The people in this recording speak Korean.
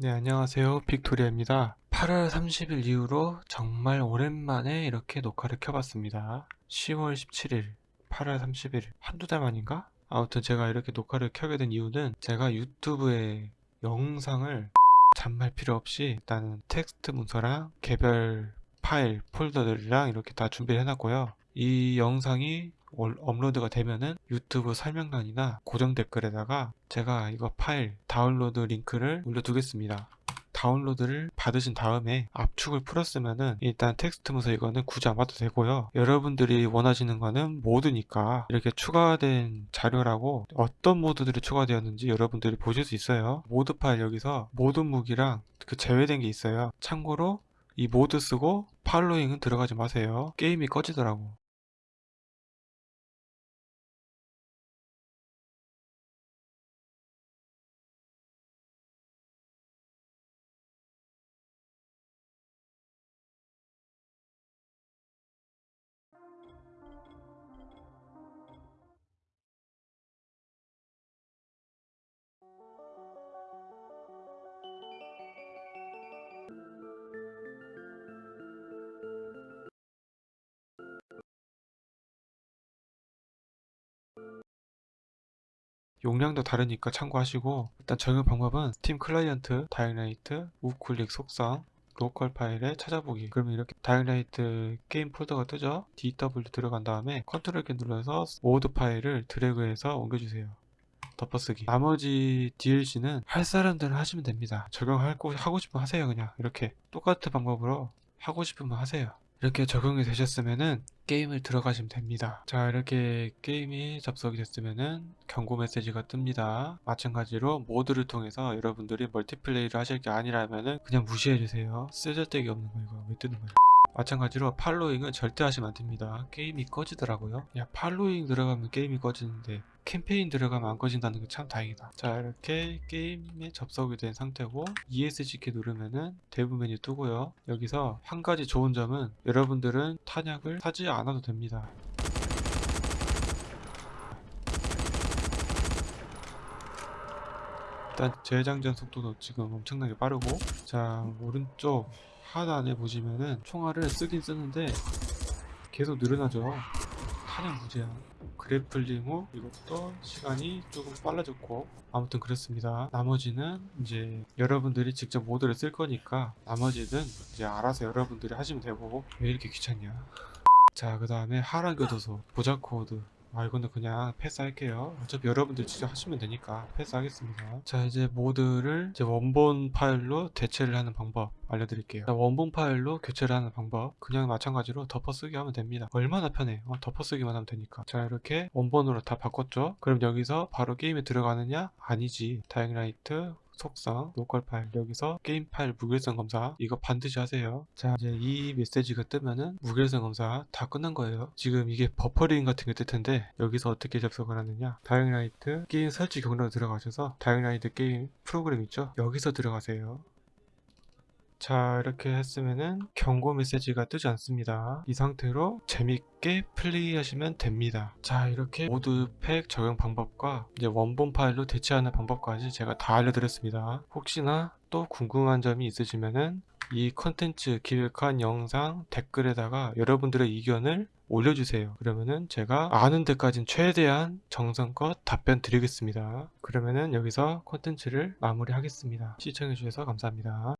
네, 안녕하세요. 빅토리아입니다. 8월 30일 이후로 정말 오랜만에 이렇게 녹화를 켜봤습니다. 10월 17일, 8월 30일, 한두 달 만인가? 아무튼 제가 이렇게 녹화를 켜게 된 이유는 제가 유튜브에 영상을 잔말 필요 없이 일단은 텍스트 문서랑 개별 파일, 폴더들이랑 이렇게 다 준비를 해놨고요. 이 영상이 올- 업로드가 되면은 유튜브 설명란이나 고정 댓글에다가 제가 이거 파일 다운로드 링크를 올려두겠습니다. 다운로드를 받으신 다음에 압축을 풀었으면은 일단 텍스트 문서 이거는 굳이 안 봐도 되고요. 여러분들이 원하시는 거는 mod니까 이렇게 추가된 자료라고 어떤 mod들이 추가되었는지 여러분들이 보실 수 있어요. mod 파일 여기서 모든 무기랑 그 제외된 게 있어요. 참고로 이 mod 쓰고 Following은 들어가지 마세요. 게임이 꺼지더라고. 용량도 다르니까 참고하시고 일단 적용 방법은 스팀 클라이언트, Dying Light, 우클릭 속성, 로컬 파일에 찾아보기. 그러면 이렇게 Dying Light 게임 폴더가 뜨죠? DW 들어간 다음에 컨트롤 키 눌러서 mod 파일을 드래그해서 옮겨주세요. 덮어쓰기. 나머지 DLC는 할 사람들은 하시면 됩니다. 적용할 거 하고 싶으면 하세요 그냥. 이렇게 똑같은 방법으로 하고 싶으면 하세요 이렇게 적용이 되셨으면은 게임을 들어가시면 됩니다. 자 이렇게 게임이 접속이 됐으면은 경고 메시지가 뜹니다. 마찬가지로 mod를 통해서 여러분들이 multiplay를 하실 게 아니라면은 그냥 무시해 주세요. 쓰잘데기 없는 거 이거 왜 뜨는 거예요 마찬가지로 팔로잉은 절대 하시면 안 됩니다. 게임이 꺼지더라고요. 야 팔로잉 들어가면 게임이 꺼지는데 캠페인 들어가면 안 꺼진다는 게 참 다행이다. 자 이렇게 게임에 접속이 된 상태고 ESC 키 누르면은 대부 메뉴 뜨고요. 여기서 한 가지 좋은 점은 여러분들은 탄약을 사지 않아도 됩니다. 일단 재장전 속도도 지금 엄청나게 빠르고 자 오른쪽 하단에 보시면은 총알을 쓰긴 쓰는데 계속 늘어나죠. 탄약 무제한. Grappling hook 이것도 시간이 조금 빨라졌고. 아무튼 그렇습니다. 나머지는 이제 여러분들이 직접 mod를 쓸 거니까 나머지는 이제 알아서 여러분들이 하시면 되고. 왜 이렇게 귀찮냐. 자 그 다음에 하란 교도소 보자 코드 아 이거는 그냥 패스할게요. 어차피 여러분들 직접 하시면 되니까 패스하겠습니다. 자 이제 mod를 이제 원본 파일로 대체를 하는 방법 알려드릴게요. 자, 원본 파일로 교체를 하는 방법. 그냥 마찬가지로 덮어쓰기 하면 됩니다. 얼마나 편해. 어, 덮어쓰기만 하면 되니까. 자 이렇게 원본으로 다 바꿨죠? 그럼 여기서 바로 게임에 들어가느냐? 아니지. Dying Light 속성, 로컬 파일 여기서 게임 파일 무결성 검사 이거 반드시 하세요. 자 이제 이 메시지가 뜨면은 무결성 검사 다 끝난 거예요. 지금 이게 buffering 같은 게 뜰 텐데 여기서 어떻게 접속을 하느냐. Dying Light 게임 설치 경로로 들어가셔서 Dying Light 게임 프로그램 있죠? 여기서 들어가세요 자 이렇게 했으면은 경고 메시지가 뜨지 않습니다. 이 상태로 재밌게 플레이하시면 됩니다. 자 이렇게 mod pack 적용 방법과 이제 원본 파일로 대체하는 방법까지 제가 다 알려드렸습니다. 혹시나 또 궁금한 점이 있으시면은 이 컨텐츠 기획한 영상 댓글에다가 여러분들의 의견을 올려주세요. 그러면은 제가 아는 데까진 최대한 정성껏 답변 드리겠습니다. 그러면은 여기서 컨텐츠를 마무리 하겠습니다. 시청해주셔서 감사합니다